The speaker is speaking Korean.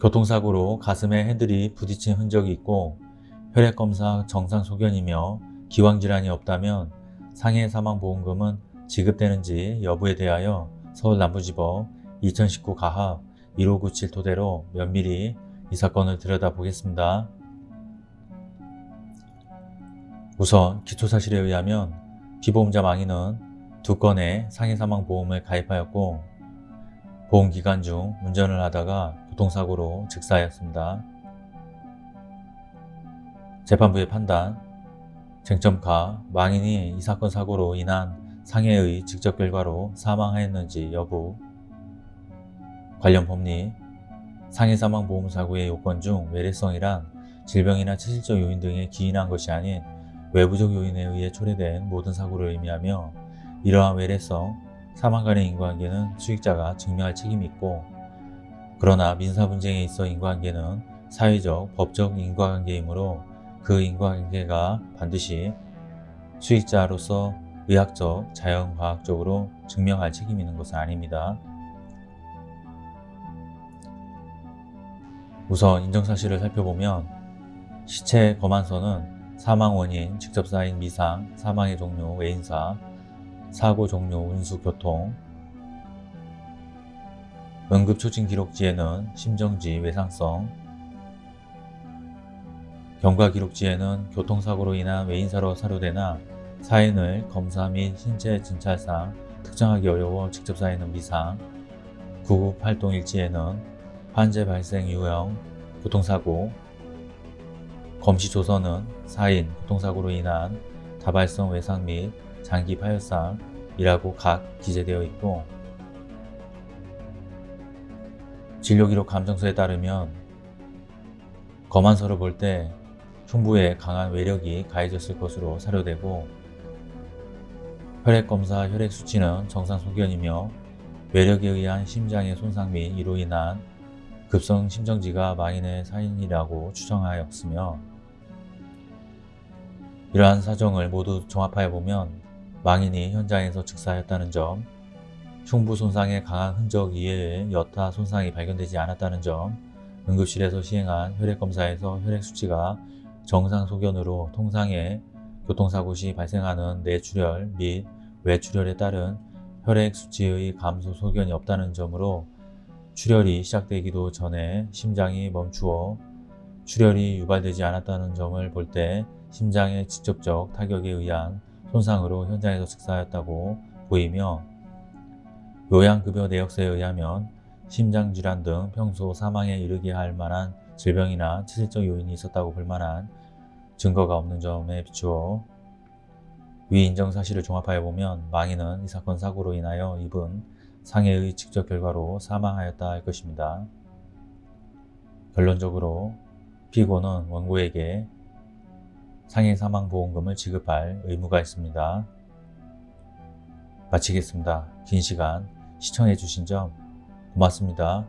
교통사고로 가슴에 핸들이 부딪힌 흔적이 있고 혈액검사 정상 소견이며 기왕질환이 없다면 상해 사망보험금은 지급되는지 여부에 대하여 서울 남부지법 2019 가합 1597 토대로 면밀히 이 사건을 들여다보겠습니다. 우선 기초사실에 의하면 피보험자 망인은 두 건의 상해 사망보험을 가입하였고 보험기간 중 운전을 하다가 교통사고로 즉사하였습니다. 재판부의 판단 쟁점가 망인이 이 사건 사고로 인한 상해의 직접 결과로 사망하였는지 여부 관련 법리 상해 사망 보험 사고의 요건 중 외래성이란 질병이나 체질적 요인 등에 기인한 것이 아닌 외부적 요인에 의해 초래된 모든 사고를 의미하며 이러한 외래성, 사망 간의 인과관계는 수익자가 증명할 책임이 있고 그러나 민사 분쟁에 있어 인과관계는 사회적, 법적 인과관계이므로 그 인과관계가 반드시 수익자로서 의학적, 자연과학적으로 증명할 책임이 있는 것은 아닙니다. 우선 인정사실을 살펴보면 시체 검안서는 사망 원인, 직접 쌓인 미상, 사망의 종류, 외인사, 사고 종류, 운수, 교통. 응급초진 기록지에는 심정지, 외상성. 경과 기록지에는 교통사고로 인한 외인사로 사료되나 사인을 검사 및 신체 진찰상 특정하기 어려워 직접 쌓이는 미상. 구급 활동 일지에는 환제 발생 유형, 교통사고. 검시 조서는 사인, 교통사고로 인한 다발성 외상 및 장기 파열상이라고 각 기재되어 있고 진료기록 감정서에 따르면 검안서를 볼 때 흉부에 강한 외력이 가해졌을 것으로 사료되고 혈액검사 혈액수치는 정상 소견이며 외력에 의한 심장의 손상 및 이로 인한 급성 심정지가 망인의 사인이라고 추정하였으며 이러한 사정을 모두 종합하여 보면 망인이 현장에서 즉사하였다는 점, 흉부 손상의 강한 흔적 이외에 여타 손상이 발견되지 않았다는 점, 응급실에서 시행한 혈액검사에서 혈액 수치가 정상 소견으로 통상의 교통사고 시 발생하는 내출혈 및 외출혈에 따른 혈액 수치의 감소 소견이 없다는 점으로 출혈이 시작되기도 전에 심장이 멈추어 출혈이 유발되지 않았다는 점을 볼 때 심장의 직접적 타격에 의한 손상으로 현장에서 즉사하였다고 보이며 요양급여 내역서에 의하면 심장질환 등 평소 사망에 이르게 할 만한 질병이나 체질적 요인이 있었다고 볼 만한 증거가 없는 점에 비추어 위 인정 사실을 종합하여 보면 망인은 이 사건 사고로 인하여 입은 상해의 직접 결과로 사망하였다 할 것입니다. 결론적으로 피고는 원고에게 상해 사망 보험금을 지급할 의무가 있습니다. 마치겠습니다. 긴 시간 시청해 주신 점 고맙습니다.